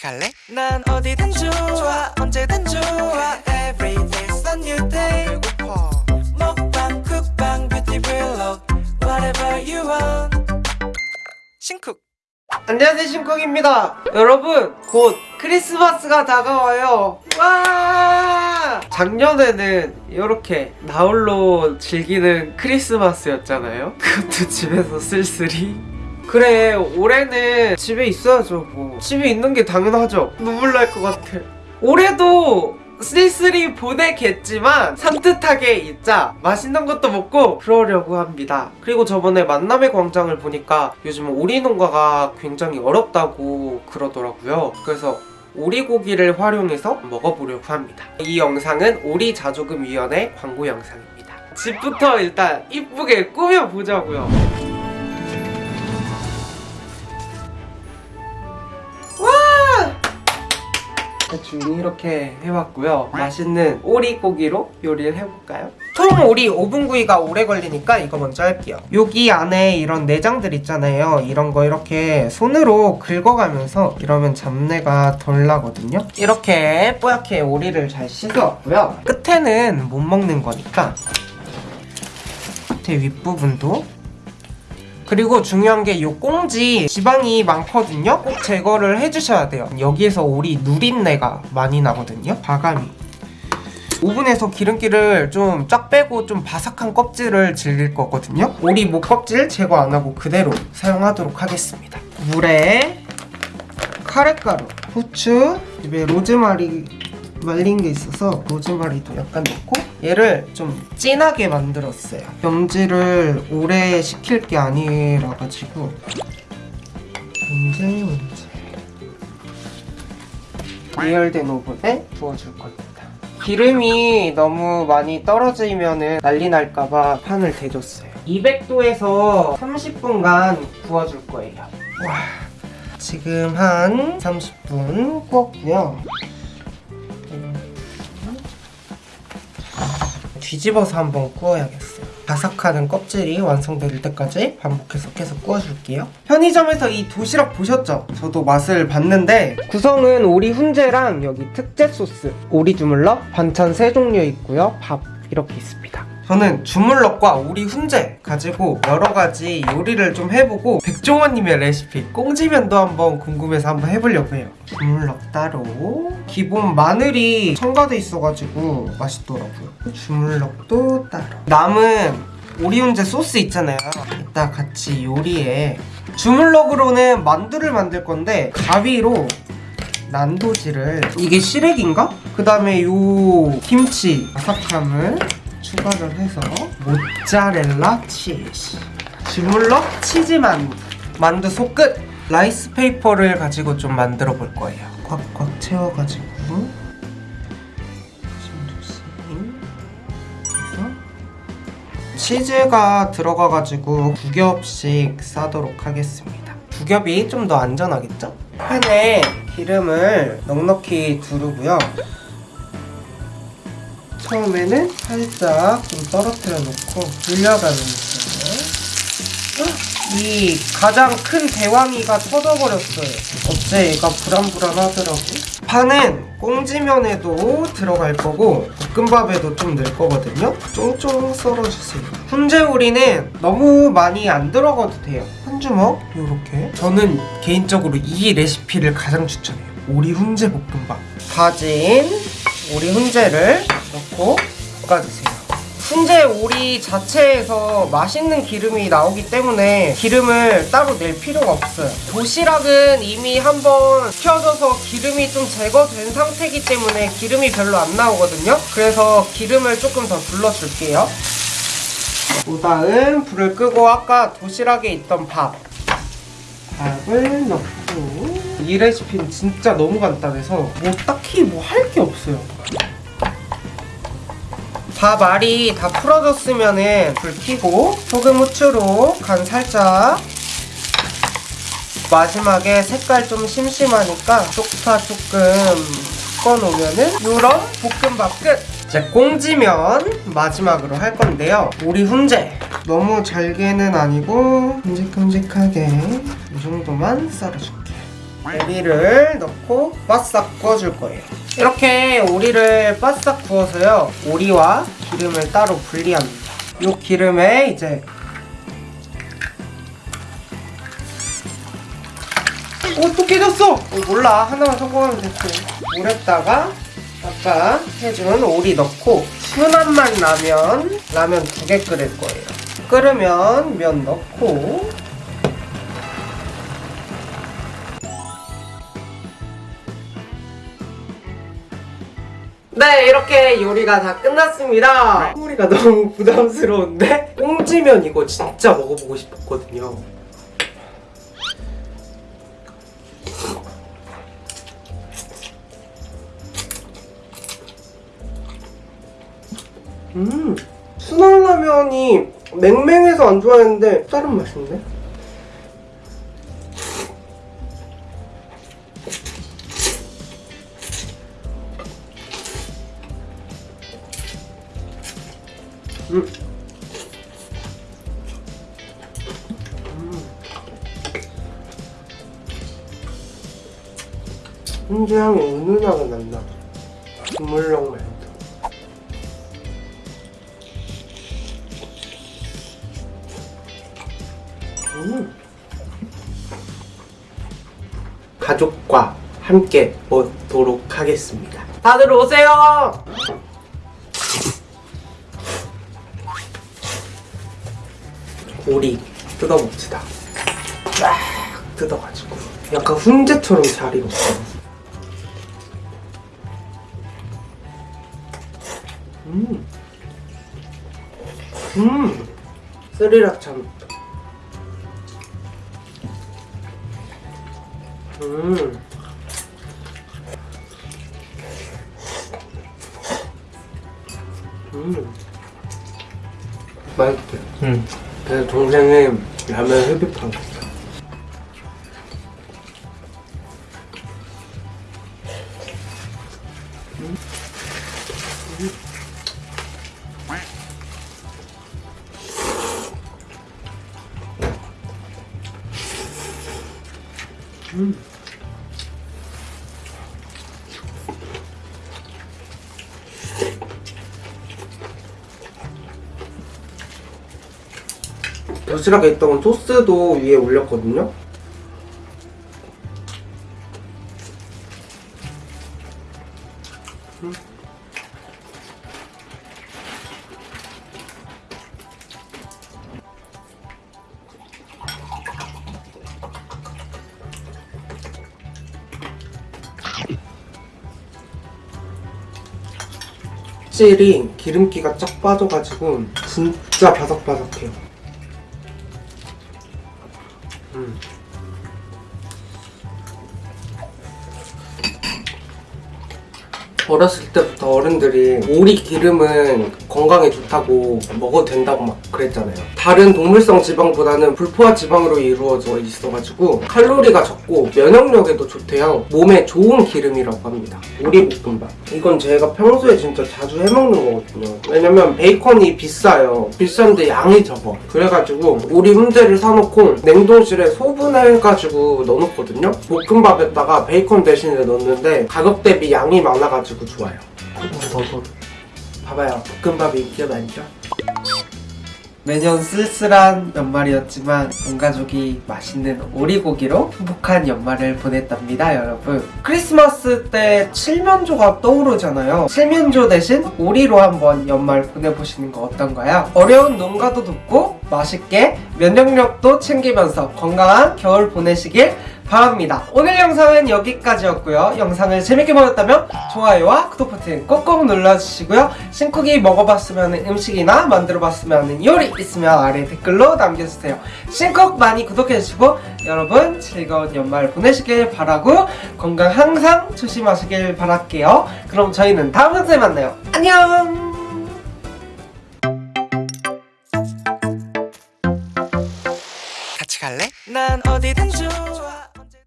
같이 갈래? 난 어디든 좋아 언제든 좋아. Every day's a new day. 배고파. 먹방 쿡방 뷰티 블록 Whatever you want. 싱쿡. 안녕하세요 신콩입니다. 여러분 곧 크리스마스가 다가와요. 와! 작년에는 이렇게 나홀로 즐기는 크리스마스였잖아요. 그것도 집에서 쓸쓸히 그래 올해는 집에 있어야죠 뭐. 집에 있는 게 당연하죠. 눈물 날 것 같아. 올해도 쓸쓸히 보내겠지만 산뜻하게 있자. 맛있는 것도 먹고 그러려고 합니다. 그리고 저번에 만남의 광장을 보니까 요즘 오리 농가가 굉장히 어렵다고 그러더라고요. 그래서 오리고기를 활용해서 먹어보려고 합니다. 이 영상은 오리 자조금위원회 광고 영상입니다. 집부터 일단 이쁘게 꾸며보자고요 대충 이렇게 해왔고요. 맛있는 오리고기로 요리를 해볼까요? 통 오리 5분 구이가 오래 걸리니까 이거 먼저 할게요. 여기 안에 이런 내장들 있잖아요. 이런 거 이렇게 손으로 긁어가면서 이러면 잡내가 덜 나거든요. 이렇게 뽀얗게 오리를 잘 씻어왔고요. 끝에는 못 먹는 거니까. 끝에 윗부분도 그리고 중요한 게 이 꽁지 지방이 많거든요? 꼭 제거를 해주셔야 돼요. 여기에서 오리 누린내가 많이 나거든요. 과감히 오븐에서 기름기를 좀 쫙 빼고 좀 바삭한 껍질을 즐길 거거든요. 오리 목 껍질 제거 안 하고 그대로 사용하도록 하겠습니다. 물에 카레가루, 후추, 집에 로즈마리 말린 게 있어서 로즈마리도 약간 넣고 얘를 좀 진하게 만들었어요. 염지를 오래 식힐 게 아니라 가지고. 문제 문제? 예열된 오븐에 부어줄 겁니다. 기름이 너무 많이 떨어지면 난리 날까봐 판을 대줬어요. 200도에서 30분간 구워줄 거예요. 와, 지금 한 30분 구웠고요 뒤집어서 한번 구워야겠어요. 바삭하는 껍질이 완성될 때까지 반복해서 계속 구워줄게요. 편의점에서 이 도시락 보셨죠? 저도 맛을 봤는데 구성은 오리 훈제랑 여기 특제 소스 오리 주물럭 반찬 세 종류 있고요. 밥 이렇게 있습니다 저는 주물럭과 오리 훈제 가지고 여러 가지 요리를 좀 해보고 백종원님의 레시피 꽁지면도 한번 궁금해서 한번 해보려고 해요. 주물럭 따로. 기본 마늘이 첨가돼 있어가지고 맛있더라고요. 주물럭도 따로. 남은 오리 훈제 소스 있잖아요. 이따 같이 요리에 주물럭으로는 만두를 만들 건데 가위로 난도지를 이게 시래기인가? 그 다음에 요 김치 바삭함을 추가를 해서 모짜렐라 치즈. 주물럭 치즈 만두 만두 속끝. 라이스 페이퍼를 가지고 좀 만들어 볼 거예요. 꽉꽉 채워가지고. 치즈가 들어가가지고 두 겹씩 싸도록 하겠습니다. 두 겹이 좀 더 안전하겠죠? 팬에 기름을 넉넉히 두르고요 처음에는 살짝 좀 떨어뜨려 놓고 돌려가면서 이 가장 큰 대왕이가 터져버렸어요. 어째 얘가 불안불안하더라고. 파는 꽁지면에도 들어갈 거고 볶음밥에도 좀 넣을 거거든요. 쫑쫑 썰어주세요. 훈제오리는 너무 많이 안 들어가도 돼요. 한 주먹? 요렇게. 저는 개인적으로 이 레시피를 가장 추천해요. 오리 훈제 볶음밥. 다진 오리 훈제를 넣고 볶아주세요. 훈제 오리 자체에서 맛있는 기름이 나오기 때문에 기름을 따로 낼 필요가 없어요. 도시락은 이미 한번 켜져서 기름이 좀 제거된 상태이기 때문에 기름이 별로 안 나오거든요. 그래서 기름을 조금 더 둘러줄게요. 그 다음 불을 끄고 아까 도시락에 있던 밥. 밥을 넣고 이 레시피는 진짜 너무 간단해서 뭐 딱히 뭐 할 게 없어요. 밥 알이 다 풀어졌으면 불 켜고 소금 후추로 간 살짝. 마지막에 색깔 좀 심심하니까 쪽파 조금 섞어놓으면은 이런 볶음밥 끝! 이제 꽁지면 마지막으로 할 건데요. 오리 훈제. 너무 잘게는 아니고 큼직큼직하게 이 정도만 썰어줄게요 오리를 넣고 바싹 구워줄 거예요. 이렇게 오리를 바싹 구워서요. 오리와 기름을 따로 분리합니다. 이 기름에 이제 오, 또 깨졌어! 어, 몰라. 하나만 성공하면 됐지. 물에다가 아까 해준 오리 넣고 순한 맛 라면, 라면 두 개 끓일 거예요. 끓으면 면 넣고 네, 이렇게 요리가 다 끝났습니다. 소리가 너무 부담스러운데? 꽁지면 이거 진짜 먹어보고 싶었거든요. 음, 순한 라면이 맹맹해서 안 좋아했는데 다른 맛인데? 음. 훈제 향이 은은하게 난다. 국물용 말도. 음. 가족과 함께 먹도록 하겠습니다. 다들 오세요! 오리 뜯어봅시다. 쫙 뜯어가지고 약간 훈제처럼 잘 익었어. 음, 음, 스리라차. 음. 음. 맛있대. 응. 내 동생이 라면 흡입한 거. 도시락에 있던 소스도 위에 올렸거든요. 음. 찔이 기름기가 쫙 빠져가지고 진짜 바삭바삭해요. 어렸을 때부터 어른들이 오리 기름은 건강에 좋다고 먹어도 된다고 막 그랬잖아요. 다른 동물성 지방보다는 불포화 지방으로 이루어져 있어가지고 칼로리가 적고 면역력에도 좋대요. 몸에 좋은 기름이라고 합니다. 오리 볶음밥. 이건 제가 평소에 진짜 자주 해먹는 거거든요. 왜냐면 베이컨이 비싸요. 비싼데 양이 적어. 그래가지고 오리 훈제를 사놓고 냉동실에 소분해가지고 넣어놓거든요. 볶음밥에다가 베이컨 대신에 넣는데 가격 대비 양이 많아가지고 좋아요. 봐봐요. 볶음밥이 인기가 많죠? 매년 쓸쓸한 연말이었지만 온 가족이 맛있는 오리고기로 행복한 연말을 보냈답니다, 여러분. 크리스마스 때 칠면조가 떠오르잖아요. 칠면조 대신 오리로 한번 연말 보내보시는 거 어떤가요? 어려운 농가도 돕고 맛있게 면역력도 챙기면서 건강한 겨울 보내시길 바랍니다. 오늘 영상은 여기까지였고요. 영상을 재밌게 보셨다면 좋아요와 구독 버튼 꼭꼭 눌러주시고요. 신쿡이 먹어봤으면 하는 음식이나 만들어봤으면 하는 요리 있으면 아래 댓글로 남겨주세요. 신쿡 많이 구독해주시고 여러분 즐거운 연말 보내시길 바라고 건강 항상 조심하시길 바랄게요. 그럼 저희는 다음 영상에 만나요. 안녕! 같이 갈래? 난 어디든 좋아